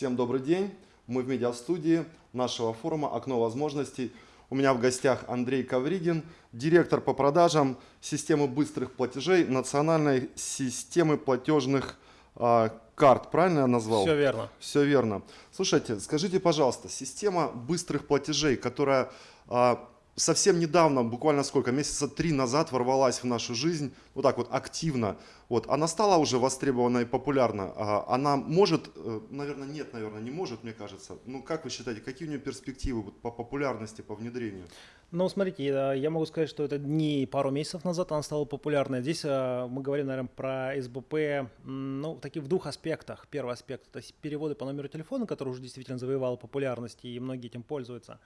Всем добрый день. Мы в медиастудии нашего форума «Окно возможностей». У меня в гостях Андрей Ковригин, директор по продажам системы быстрых платежей национальной системы платежных э, карт. Правильно я назвал? Все верно. Все верно. Слушайте, скажите, пожалуйста, система быстрых платежей, которая э, совсем недавно, буквально сколько, месяца три назад ворвалась в нашу жизнь, вот так вот активно, вот, она стала уже востребована и популярна. А она может, э, наверное, нет, наверное, не может, мне кажется. Ну, как вы считаете, какие у нее перспективы по популярности, по внедрению? Ну, смотрите, я могу сказать, что это не пару месяцев назад она стала популярной. Здесь э, мы говорим, наверное, про СБП, ну, такие в двух аспектах. Первый аспект – это переводы по номеру телефона, который уже действительно завоевал популярность, и многие этим пользуются.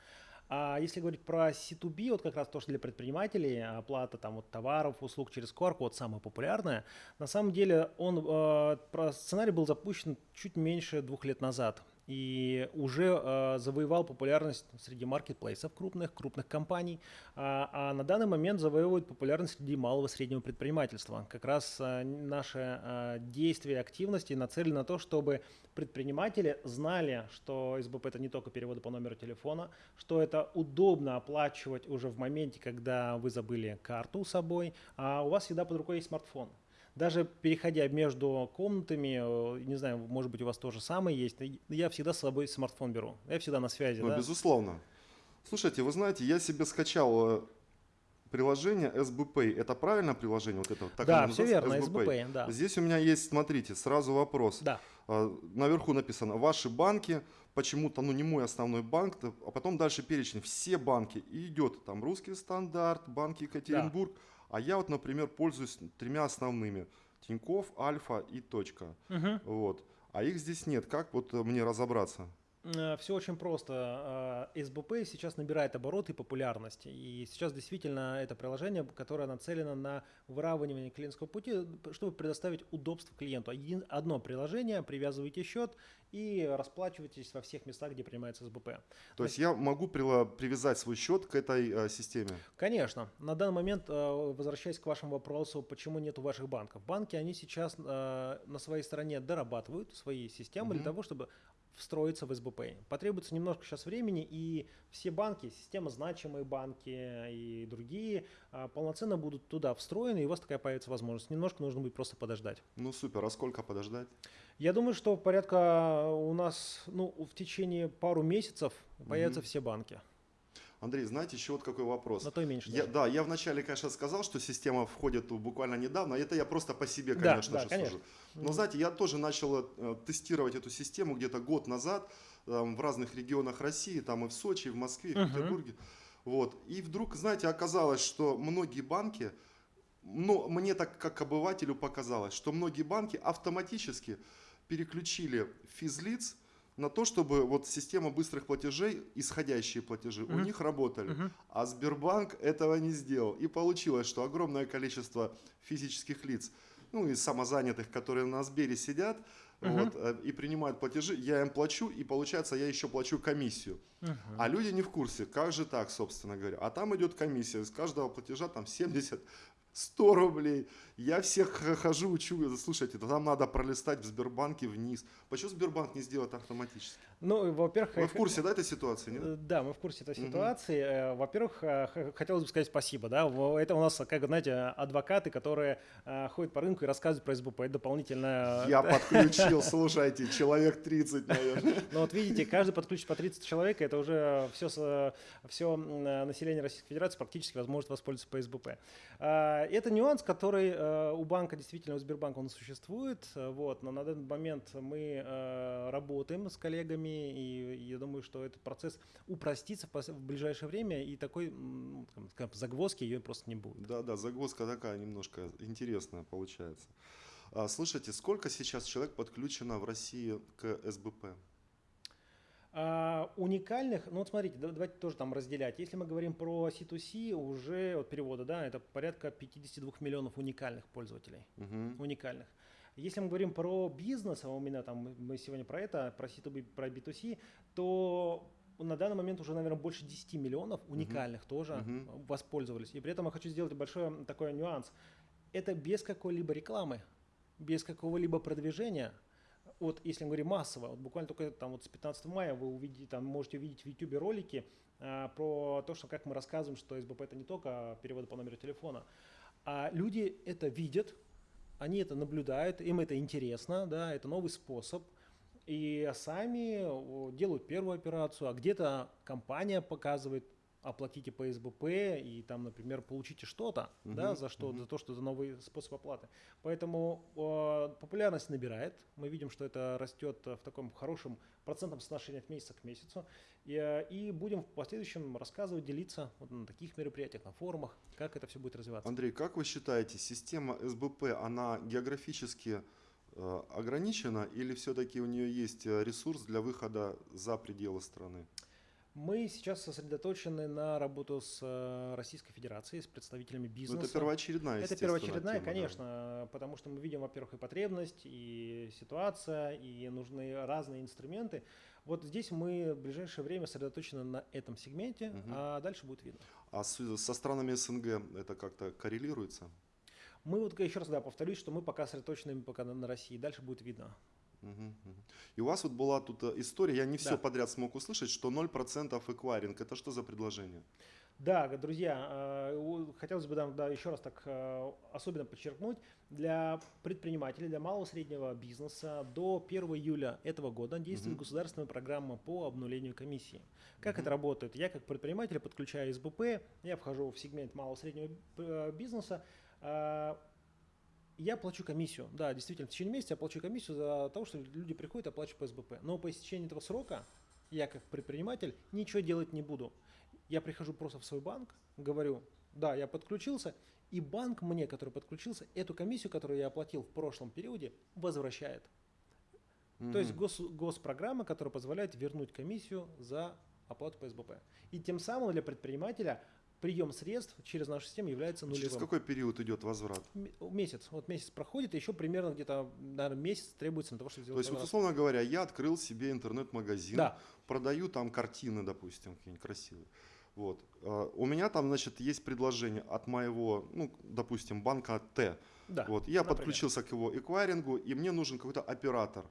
А если говорить про C2B, вот как раз то, что для предпринимателей, оплата там вот товаров, услуг через QR-код самое популярное, на самом деле он, э, сценарий был запущен чуть меньше двух лет назад и уже э, завоевал популярность среди маркетплейсов крупных, крупных компаний, а, а на данный момент завоевывает популярность среди малого и среднего предпринимательства. Как раз э, наши э, действия, активности нацелены на то, чтобы предприниматели знали, что СБП это не только переводы по номеру телефона, что это удобно оплачивать уже в моменте, когда вы забыли карту с собой, а у вас всегда под рукой есть смартфон. Даже переходя между комнатами, э, не знаю, может быть, у вас тоже самое есть, я всегда с собой смартфон беру. Я всегда на связи. Ну, да? безусловно. Слушайте, вы знаете, я себе скачал э, приложение SBPay. Это правильное приложение? Вот это, так да, все верно, SBPay. SBPay да. Здесь у меня есть, смотрите, сразу вопрос. Да. А, наверху написано «Ваши банки», почему-то, ну не мой основной банк, а потом дальше перечень, все банки. И идет там «Русский стандарт», «Банк Екатеринбург». Да. А я вот, например, пользуюсь тремя основными. Тиньков, Альфа и Точка. Угу. Вот. А их здесь нет. Как вот мне разобраться? Э, Все очень просто. Э, СБП сейчас набирает обороты и популярность. И сейчас действительно это приложение, которое нацелено на выравнивание клиентского пути, чтобы предоставить удобство клиенту. Один, одно приложение, привязываете счет и расплачиваетесь во всех местах, где принимается СБП. То, есть я могу привязать свой счет к этой э, системе? Конечно. На данный момент, возвращаясь к вашему вопросу, почему нет ваших банков. Банки, они сейчас на своей стороне дорабатывают свои системы угу. для того, чтобы встроиться в СБП. Потребуется немножко сейчас времени, и все банки, система значимые банки и другие а, полноценно будут туда встроены, и у вас такая появится возможность. Немножко нужно будет просто подождать. Ну супер, а сколько подождать? Я думаю, что порядка у нас ну, в течение пару месяцев появятся угу. все банки. Андрей, знаете, еще вот какой вопрос. На то и меньше. Я, да, я вначале, конечно, сказал, что система входит буквально недавно. Это я просто по себе, конечно да, же, да, конечно. сужу. Но, знаете, я тоже начал э, тестировать эту систему где-то год назад в разных регионах России, там и в Сочи, и в Москве, и в Петербурге. Вот. И вдруг, знаете, оказалось, что многие банки, ну, мне так как обывателю показалось, что многие банки автоматически переключили физлиц на то, чтобы вот система быстрых платежей, исходящие платежи, uh-huh. у них работали. Uh-huh. А Сбербанк этого не сделал. И получилось, что огромное количество физических лиц, ну и самозанятых, которые на Сбере сидят uh-huh. вот, э, и принимают платежи, я им плачу, и получается, я еще плачу комиссию. Uh-huh. А люди не в курсе, как же так, собственно говоря. А там идет комиссия, из каждого платежа там 70 100 рублей. Я всех хожу, учу. Слушайте, там надо пролистать в Сбербанке вниз. Почему Сбербанк не сделает автоматически? Ну, во-первых... Вы в курсе, да, этой ситуации? Нет? Э, да, мы в курсе этой ситуации. Угу. Во-первых, э, хотелось бы сказать спасибо. Да? Это у нас, как знаете, адвокаты, которые ходят по рынку и рассказывают про СБП. Это дополнительное... Я подключил, слушайте, человек 30, наверное. Ну вот видите, каждый подключит по 30 человек, это уже все, все население Российской Федерации практически возможно воспользоваться по СБП. Это нюанс, который у банка, действительно, у Сбербанка он существует. Вот, но на данный момент мы работаем с коллегами, и я думаю, что этот процесс упростится в ближайшее время, и такой скажем, загвоздки ее просто не будет. Да, да, загвоздка такая немножко интересная получается. А, слушайте, сколько сейчас человек подключено в России к СБП? А, уникальных, ну вот смотрите, давайте тоже там разделять. Если мы говорим про C2C, уже от перевода, да, это порядка 52 миллионов уникальных пользователей. Угу. Уникальных. Если мы говорим про бизнес, а у меня там, мы сегодня про это, про C2B, про B2C, то на данный момент уже, наверное, больше 10 миллионов уникальных uh-huh. тоже uh-huh. воспользовались. И при этом я хочу сделать большой такой нюанс. Это без какой-либо рекламы, без какого-либо продвижения – вот если мы говорим массово, вот буквально только там вот с 15 мая вы увидите, там можете увидеть в YouTube ролики а, про то, что как мы рассказываем, что СБП это не только переводы по номеру телефона, а люди это видят, они это наблюдают, им это интересно, да, это новый способ, и сами делают первую операцию, а где-то компания показывает, оплатите по СБП и там, например, получите что-то, uh-huh, да, за что, uh-huh. за то, что это новый способ оплаты. Поэтому э, популярность набирает. Мы видим, что это растет в таком хорошем процентном соотношении от месяца к месяцу. И, э, и будем в последующем рассказывать, делиться вот на таких мероприятиях, на форумах, как это все будет развиваться. Андрей, как вы считаете, система СБП, она географически э, ограничена или все-таки у нее есть э, ресурс для выхода за пределы страны? Мы сейчас сосредоточены на работу с э, Российской Федерацией, с представителями бизнеса. Ну, это первоочередная, Это первоочередная, тема, конечно, да. потому что мы видим, во-первых, и потребность, и ситуация, и нужны разные инструменты. Вот здесь мы в ближайшее время сосредоточены на этом сегменте, угу. а дальше будет видно. А с, со странами СНГ это как-то коррелируется? Мы вот еще раз да, повторюсь, что мы пока сосредоточены пока на России, дальше будет видно. И у вас вот была тут э, история, я не все да. подряд смог услышать, что 0% эквайринг. Это что за предложение? Да, друзья, э, хотелось бы да, еще раз так э, особенно подчеркнуть, для предпринимателей, для малого и среднего бизнеса до 1 июля этого года действует угу. государственная программа по обнулению комиссии. Как угу. это работает? Я как предприниматель подключаю СБП, я вхожу в сегмент малого и среднего бизнеса, я плачу комиссию. Да, действительно, в течение месяца я плачу комиссию за то, что люди приходят, оплачивают по СБП. Но по истечении этого срока я как предприниматель ничего делать не буду. Я прихожу просто в свой банк, говорю, да, я подключился, и банк мне, который подключился, эту комиссию, которую я оплатил в прошлом периоде, возвращает. Mm-hmm. То есть гос, госпрограмма, которая позволяет вернуть комиссию за оплату по СБП. И тем самым для предпринимателя прием средств через нашу систему является нулевым. Через какой период идет возврат? Месяц. Вот месяц проходит, и еще примерно где-то, наверное, месяц требуется на того, чтобы сделать То есть, вот, условно говоря, я открыл себе интернет-магазин, да. продаю там картины, допустим, какие-нибудь красивые. Вот. А, у меня там, значит, есть предложение от моего, ну, допустим, банка Т. Да, вот. Я например. подключился к его эквайрингу, и мне нужен какой-то оператор.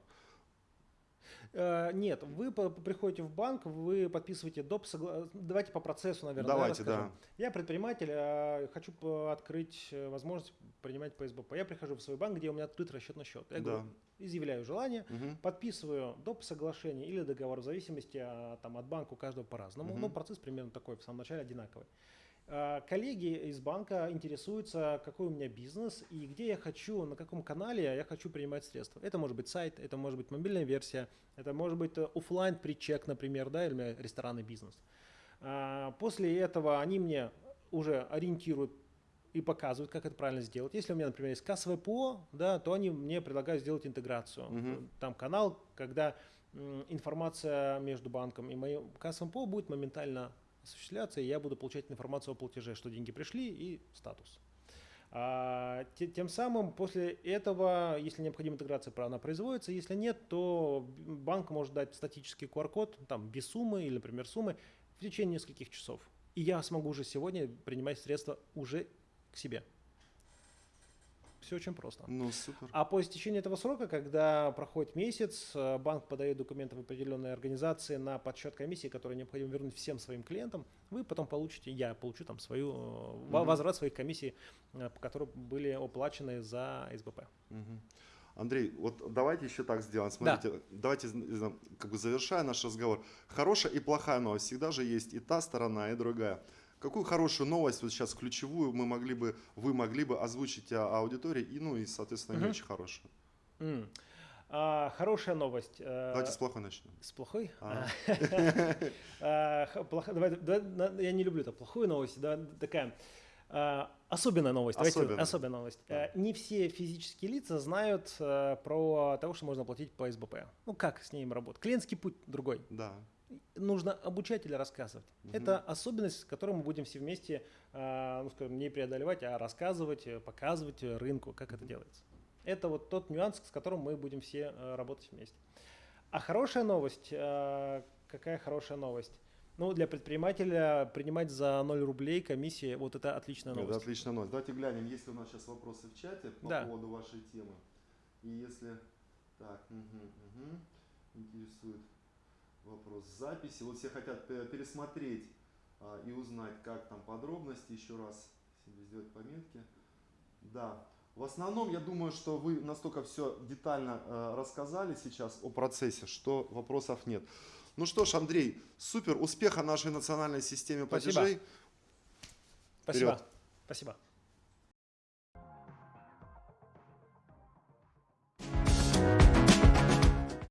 Э, нет, вы приходите в банк, вы подписываете доп. Согла... Давайте по процессу, наверное. Давайте, да. Я предприниматель, э, хочу открыть э, возможность принимать по СБП. Я прихожу в свой банк, где у меня открыт расчетный счет. Я да. говорю, изъявляю желание, угу. подписываю доп. соглашение или договор в зависимости там, от банка у каждого по-разному. Угу. Но процесс примерно такой, в самом начале одинаковый. А, коллеги из банка интересуются, какой у меня бизнес и где я хочу, на каком канале я хочу принимать средства. Это может быть сайт, это может быть мобильная версия, это может быть э, офлайн причек, например, да, или ресторанный бизнес. А, после этого они мне уже ориентируют и показывают, как это правильно сделать. Если у меня, например, есть кассовое ПО, да, то они мне предлагают сделать интеграцию. Угу. Там канал, когда информация между банком и моим кассовым ПО будет моментально осуществляться, и я буду получать информацию о платеже, что деньги пришли и статус. А, тем самым после этого, если необходима интеграция, она производится. Если нет, то банк может дать статический QR-код там, без суммы или, например, суммы в течение нескольких часов. И я смогу уже сегодня принимать средства уже к себе. Все очень просто. Ну, супер. А по истечении этого срока, когда проходит месяц, э, банк подает документы в определенные организации на подсчет комиссии, которые необходимо вернуть всем своим клиентам, вы потом получите, я получу там свою, угу. возврат своих комиссий, э, которые были оплачены за СБП. Угу. Андрей, вот давайте еще так сделаем. Смотрите, да. давайте, как бы завершая наш разговор. Хорошая и плохая новость. Всегда же есть и та сторона, и другая. Какую хорошую новость, вот сейчас ключевую, мы могли бы, вы могли бы озвучить аудитории, и, ну и, соответственно, не очень хорошую? Mm. А, хорошая новость. Э, Давайте с плохой начнем. С плохой? А. А, я не люблю это плохую новость. Такая особенная новость. Особенная, особенная новость. Да. Не все физические лица знают э, про того, что можно платить по СБП. Ну как с ним работать? Клиентский путь другой. Да нужно обучать или рассказывать. Угу. Это особенность, которую мы будем все вместе, э, ну, скажем, не преодолевать, а рассказывать, показывать рынку, как это делается. Это вот тот нюанс, с которым мы будем все э, работать вместе. А хорошая новость, э, какая хорошая новость? Ну, для предпринимателя принимать за 0 рублей комиссии, вот это отличная новость. Это отличная новость. Давайте глянем, есть ли у нас сейчас вопросы в чате по да. поводу вашей темы. И если Так, угу, угу. Интересует вопрос записи. Вот все хотят пе- пересмотреть а, и узнать, как там подробности еще раз себе сделать пометки. Да. В основном, я думаю, что вы настолько все детально э, рассказали сейчас о процессе, что вопросов нет. Ну что ж, Андрей, супер, успеха нашей национальной системе Спасибо. платежей. Спасибо. Вперед. Спасибо.